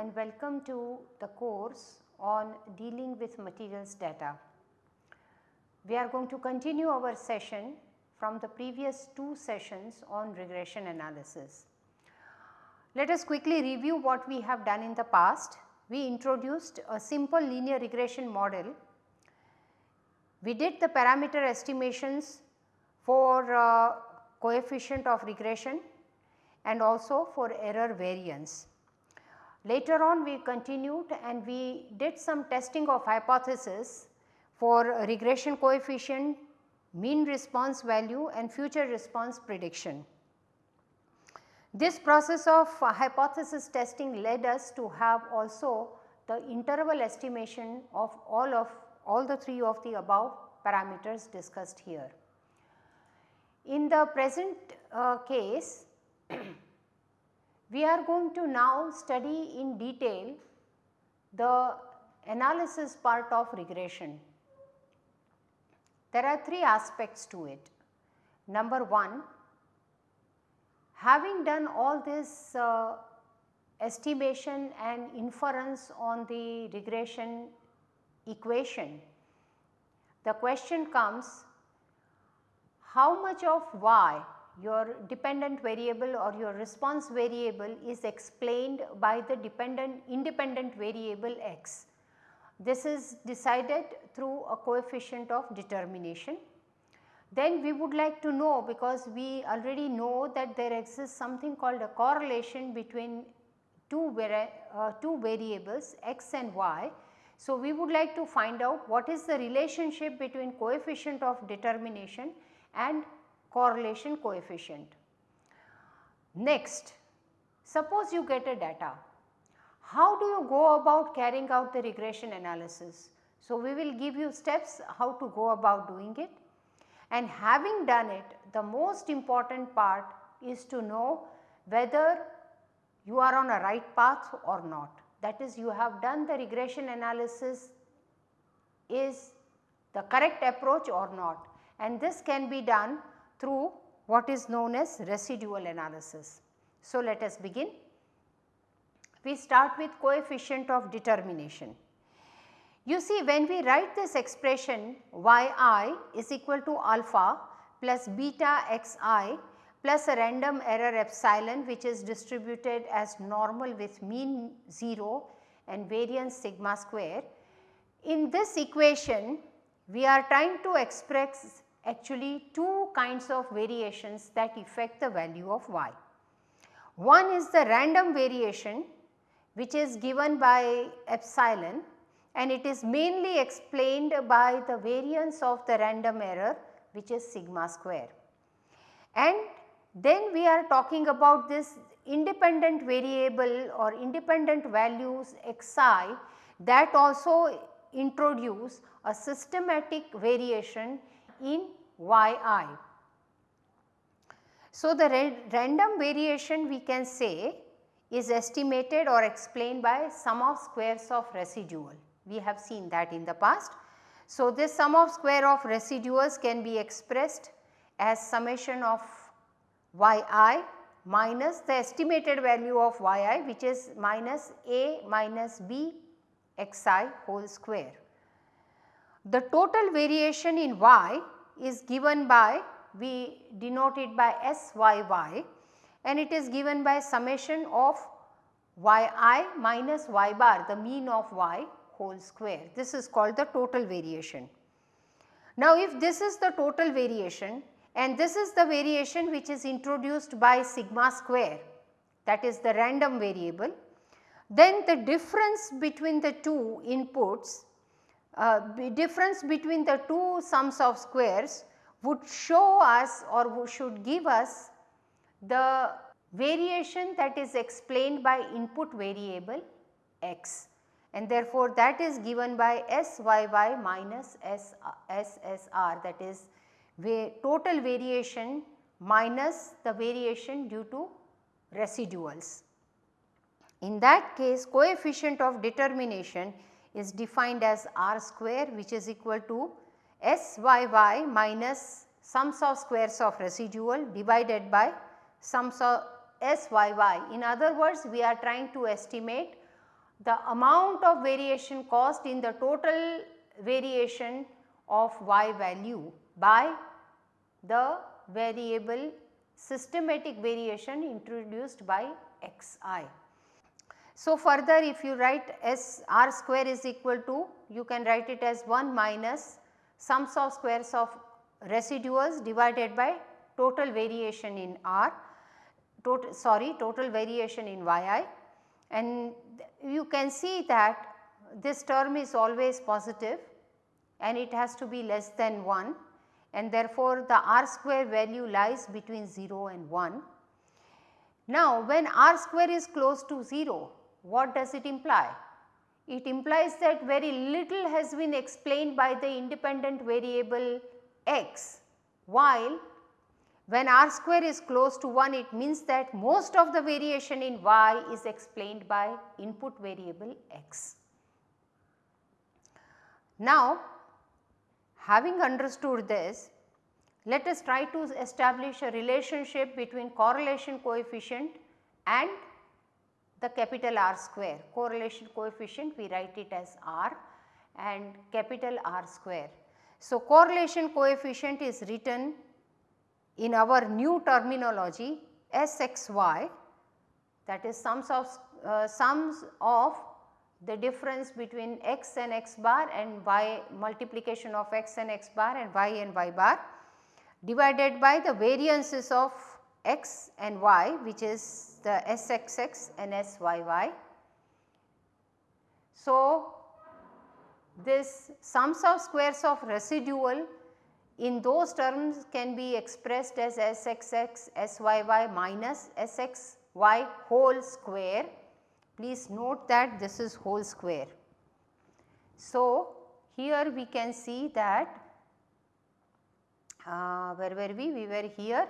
And welcome to the course on dealing with materials data. We are going to continue our session from the previous two sessions on regression analysis. Let us quickly review what we have done in the past. We introduced a simple linear regression model. We did the parameter estimations for uh, coefficient of regression and also for error variance. Later on we continued and we did some testing of hypothesis for regression coefficient, mean response value and future response prediction. This process of hypothesis testing led us to have also the interval estimation of all of all the three of the above parameters discussed here. In the present uh, case we are going to now study in detail the analysis part of regression. There are three aspects to it. Number 1, having done all this uh, estimation and inference on the regression equation, the question comes how much of y your dependent variable or your response variable is explained by the dependent independent variable x. This is decided through a coefficient of determination. Then we would like to know because we already know that there exists something called a correlation between two, uh, two variables x and y. So, we would like to find out what is the relationship between coefficient of determination and correlation coefficient. Next, suppose you get a data, how do you go about carrying out the regression analysis? So, we will give you steps how to go about doing it and having done it the most important part is to know whether you are on a right path or not. That is you have done the regression analysis is the correct approach or not and this can be done through what is known as residual analysis. So, let us begin. We start with coefficient of determination. You see when we write this expression yi is equal to alpha plus beta xi plus a random error epsilon which is distributed as normal with mean 0 and variance sigma square. In this equation we are trying to express actually two kinds of variations that affect the value of y. One is the random variation which is given by epsilon and it is mainly explained by the variance of the random error which is sigma square. And then we are talking about this independent variable or independent values xi that also introduce a systematic variation in yi. So, the ra random variation we can say is estimated or explained by sum of squares of residual. We have seen that in the past. So, this sum of square of residuals can be expressed as summation of yi minus the estimated value of yi which is minus a minus b xi whole square. The total variation in y is given by we denote it by SYY and it is given by summation of yi minus y bar the mean of y whole square. This is called the total variation. Now if this is the total variation and this is the variation which is introduced by sigma square that is the random variable, then the difference between the two inputs uh, difference between the two sums of squares would show us or should give us the variation that is explained by input variable x and therefore that is given by SYY minus S, SSR that is total variation minus the variation due to residuals. In that case coefficient of determination is defined as r square which is equal to SYY minus sums of squares of residual divided by sums of SYY. In other words, we are trying to estimate the amount of variation caused in the total variation of y value by the variable systematic variation introduced by xi. So, further if you write S r square is equal to you can write it as 1 minus sums of squares of residuals divided by total variation in r total sorry total variation in yi and you can see that this term is always positive and it has to be less than 1 and therefore, the r square value lies between 0 and 1. Now, when r square is close to 0, what does it imply? It implies that very little has been explained by the independent variable x, while when r square is close to 1 it means that most of the variation in y is explained by input variable x. Now, having understood this, let us try to establish a relationship between correlation coefficient and the capital R square. Correlation coefficient we write it as R and capital R square. So, correlation coefficient is written in our new terminology SXY that is sums of uh, sums of the difference between x and x bar and y multiplication of x and x bar and y and y bar divided by the variances of x and y which is the SXX and SYY. So, this sums of squares of residual in those terms can be expressed as Sxx Syy minus Sxy whole square. Please note that this is whole square. So, here we can see that uh, where were we? We were here.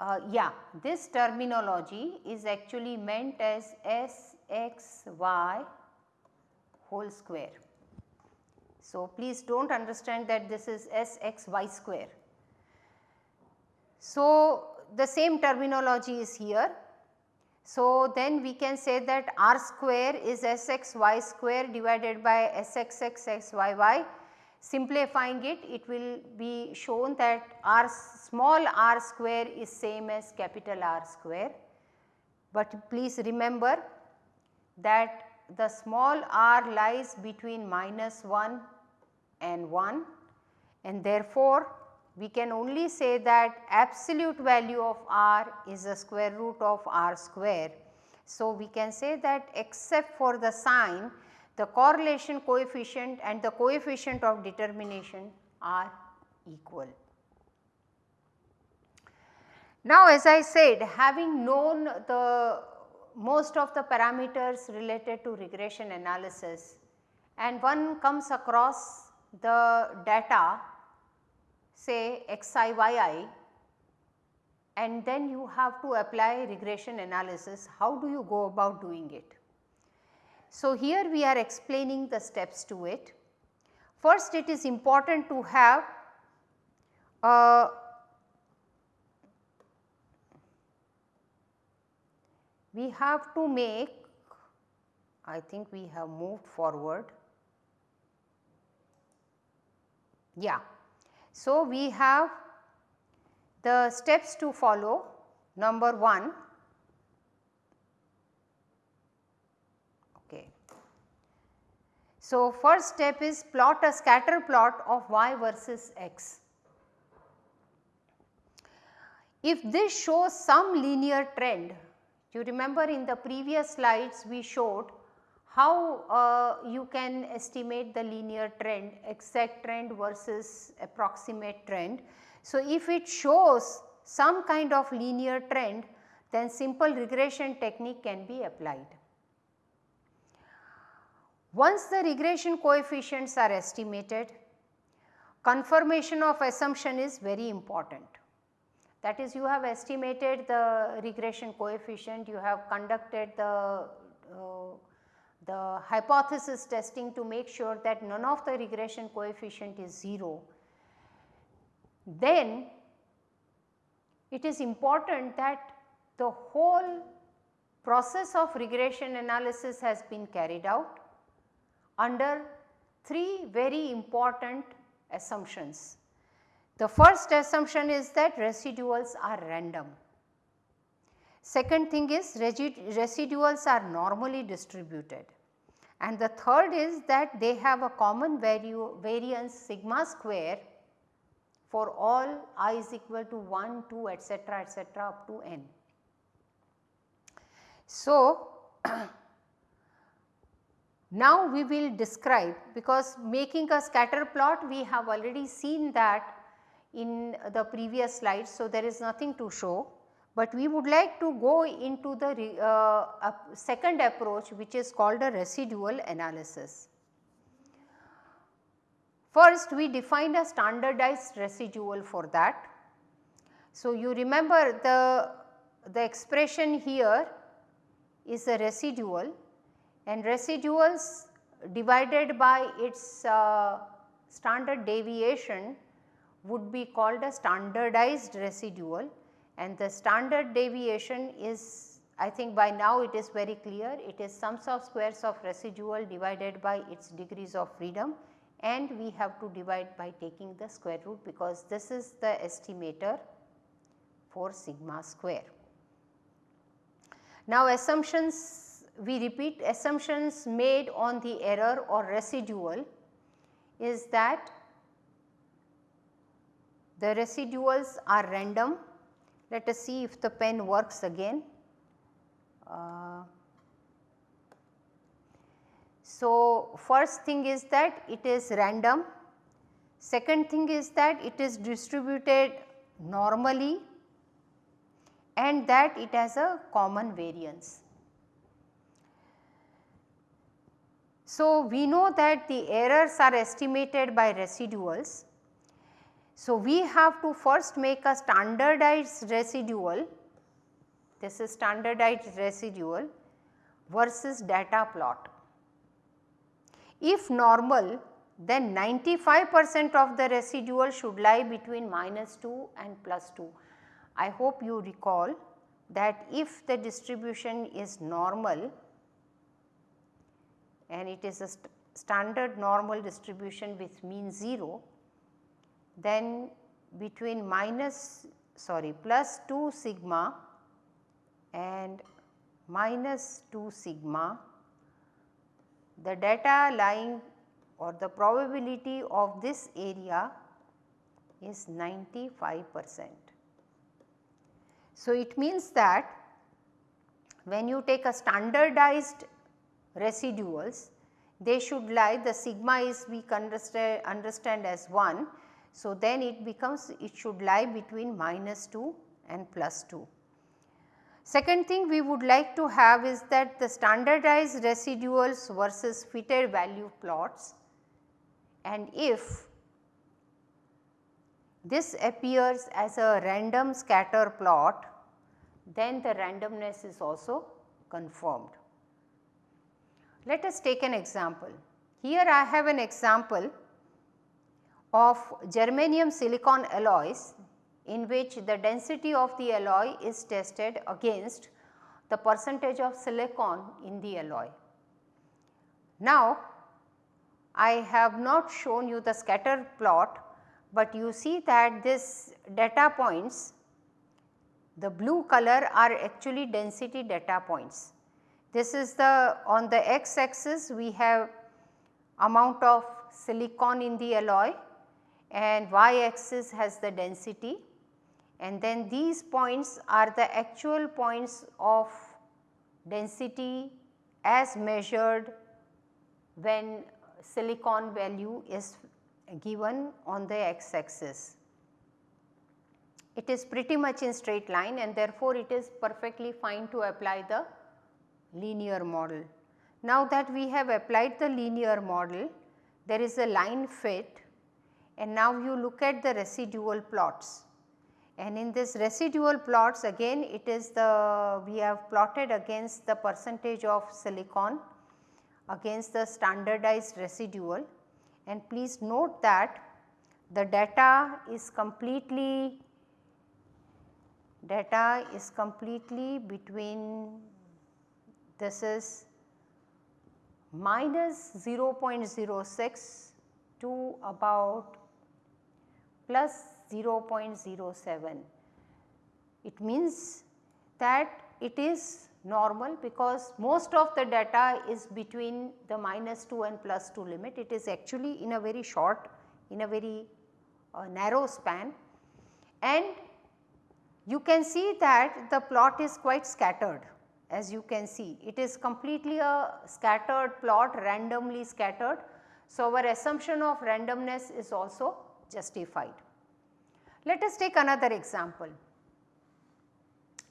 Uh, yeah, this terminology is actually meant as Sxy whole square. So, please do not understand that this is S x y square. So, the same terminology is here. So, then we can say that r square is S x y square divided by S x x x y y. Simplifying it, it will be shown that r small r square is same as capital R square. But please remember that the small r lies between minus 1 and 1 and therefore, we can only say that absolute value of r is the square root of r square. So, we can say that except for the sign the correlation coefficient and the coefficient of determination are equal. Now, as I said having known the most of the parameters related to regression analysis and one comes across the data say xiyi and then you have to apply regression analysis, how do you go about doing it? So, here we are explaining the steps to it. First it is important to have we have to make I think we have moved forward Yeah. So, we have the steps to follow number 1 So, first step is plot a scatter plot of y versus x. If this shows some linear trend, you remember in the previous slides we showed how uh, you can estimate the linear trend exact trend versus approximate trend. So, if it shows some kind of linear trend then simple regression technique can be applied. Once the regression coefficients are estimated confirmation of assumption is very important. That is you have estimated the regression coefficient, you have conducted the uh, the hypothesis testing to make sure that none of the regression coefficient is 0, then it is important that the whole process of regression analysis has been carried out under three very important assumptions. The first assumption is that residuals are random. Second thing is residuals are normally distributed and the third is that they have a common variance sigma square for all i is equal to 1, 2 etcetera etcetera up to n. So, now we will describe because making a scatter plot we have already seen that in the previous slides. So, there is nothing to show, but we would like to go into the uh, second approach which is called a residual analysis. First we define a standardized residual for that. So, you remember the, the expression here is a residual and residuals divided by its uh, standard deviation would be called a standardized residual and the standard deviation is I think by now it is very clear it is sums of squares of residual divided by its degrees of freedom and we have to divide by taking the square root because this is the estimator for sigma square. Now assumptions we repeat assumptions made on the error or residual is that the residuals are random. Let us see if the pen works again. Uh, so, first thing is that it is random, second thing is that it is distributed normally and that it has a common variance. So, we know that the errors are estimated by residuals. So, we have to first make a standardized residual, this is standardized residual versus data plot. If normal then 95 percent of the residual should lie between minus 2 and plus 2. I hope you recall that if the distribution is normal and it is a st standard normal distribution with mean 0, then between minus sorry plus 2 sigma and minus 2 sigma the data lying or the probability of this area is 95 percent. So, it means that when you take a standardized residuals they should lie the sigma is we understand, understand as 1. So, then it becomes it should lie between minus 2 and plus 2. Second thing we would like to have is that the standardized residuals versus fitted value plots and if this appears as a random scatter plot then the randomness is also confirmed. Let us take an example. Here I have an example of germanium silicon alloys in which the density of the alloy is tested against the percentage of silicon in the alloy. Now, I have not shown you the scatter plot, but you see that this data points the blue color are actually density data points. This is the on the x axis we have amount of silicon in the alloy and y axis has the density and then these points are the actual points of density as measured when silicon value is given on the x axis. It is pretty much in straight line and therefore, it is perfectly fine to apply the linear model. Now that we have applied the linear model, there is a line fit and now you look at the residual plots. And in this residual plots again it is the we have plotted against the percentage of silicon against the standardized residual and please note that the data is completely data is completely between this is minus 0.06 to about plus 0.07. It means that it is normal because most of the data is between the minus 2 and plus 2 limit. It is actually in a very short, in a very uh, narrow span and you can see that the plot is quite scattered as you can see. It is completely a scattered plot randomly scattered. So, our assumption of randomness is also justified. Let us take another example.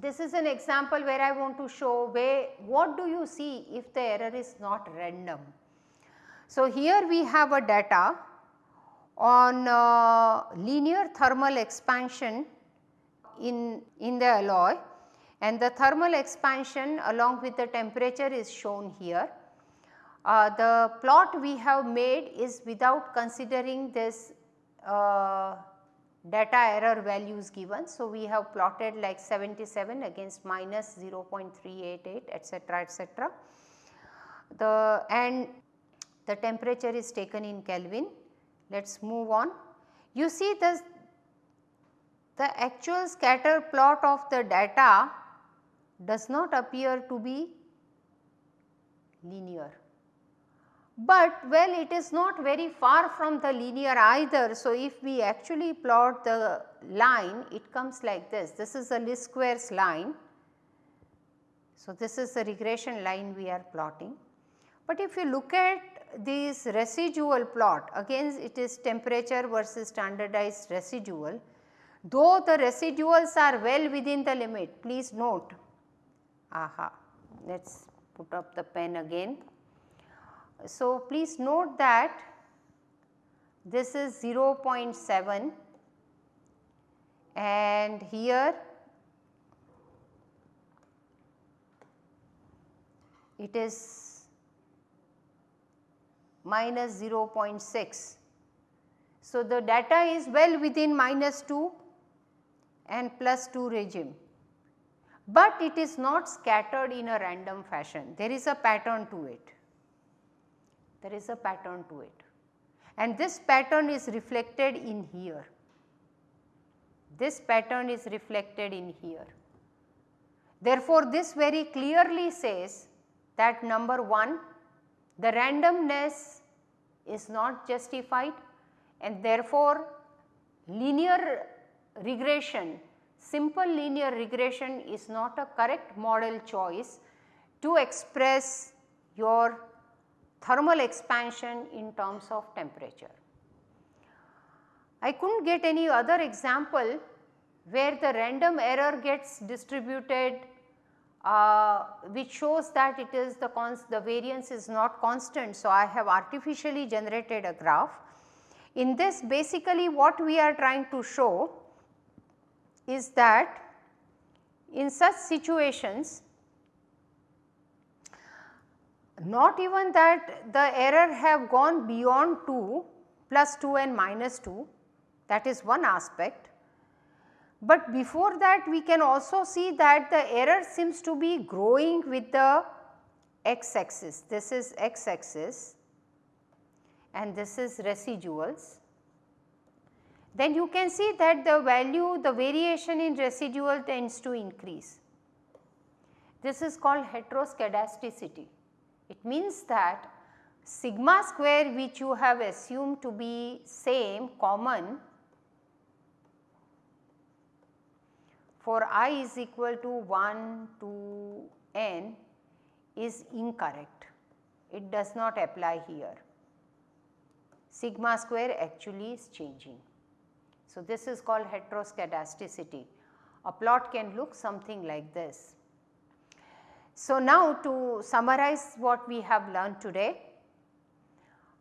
This is an example where I want to show where what do you see if the error is not random. So, here we have a data on uh, linear thermal expansion in, in the alloy and the thermal expansion along with the temperature is shown here. Uh, the plot we have made is without considering this uh, data error values given. So, we have plotted like 77 against minus 0.388 etcetera etcetera. The and the temperature is taken in Kelvin. Let us move on. You see the, the actual scatter plot of the data does not appear to be linear but well it is not very far from the linear either. So, if we actually plot the line it comes like this, this is a least squares line. So, this is the regression line we are plotting. But if you look at this residual plot again it is temperature versus standardized residual, though the residuals are well within the limit please note, aha. Let us put up the pen again. So, please note that this is 0.7 and here it is minus 0.6. So, the data is well within minus 2 and plus 2 regime, but it is not scattered in a random fashion, there is a pattern to it there is a pattern to it and this pattern is reflected in here. This pattern is reflected in here. Therefore, this very clearly says that number 1 the randomness is not justified and therefore, linear regression simple linear regression is not a correct model choice to express your thermal expansion in terms of temperature. I could not get any other example where the random error gets distributed uh, which shows that it is the, the variance is not constant. So, I have artificially generated a graph. In this basically what we are trying to show is that in such situations not even that the error have gone beyond 2 plus 2 and minus 2 that is one aspect. But before that we can also see that the error seems to be growing with the x axis. This is x axis and this is residuals. Then you can see that the value the variation in residual tends to increase. This is called heteroscedasticity. It means that sigma square which you have assumed to be same common for i is equal to 1 to n is incorrect. It does not apply here. Sigma square actually is changing. So, this is called heteroscedasticity. A plot can look something like this. So, now to summarize what we have learned today,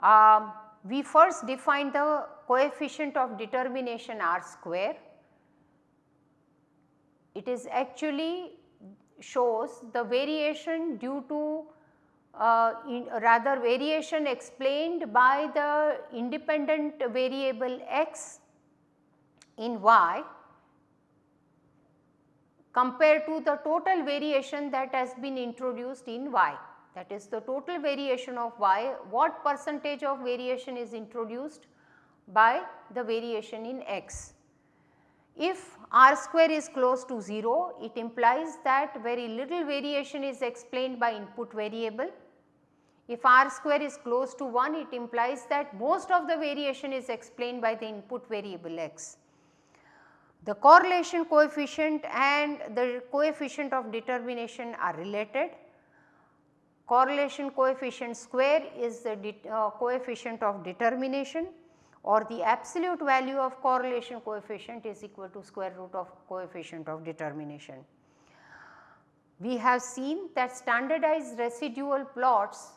um, we first defined the coefficient of determination r square. It is actually shows the variation due to uh, rather variation explained by the independent variable x in y compared to the total variation that has been introduced in y that is the total variation of y what percentage of variation is introduced by the variation in x. If r square is close to 0 it implies that very little variation is explained by input variable. If r square is close to 1 it implies that most of the variation is explained by the input variable x. The correlation coefficient and the coefficient of determination are related. Correlation coefficient square is the uh, coefficient of determination or the absolute value of correlation coefficient is equal to square root of coefficient of determination. We have seen that standardized residual plots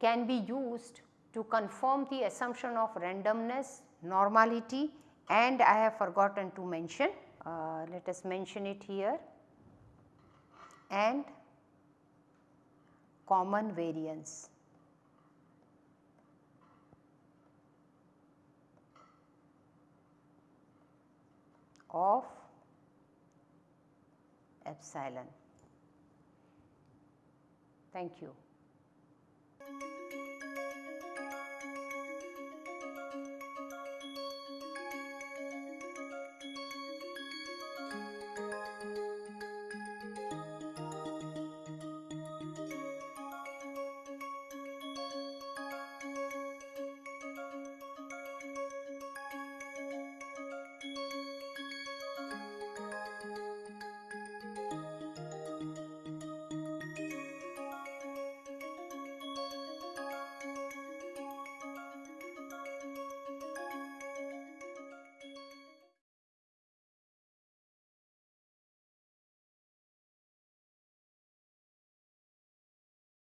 can be used to confirm the assumption of randomness, normality and I have forgotten to mention, uh, let us mention it here and common variance. of epsilon. Thank you.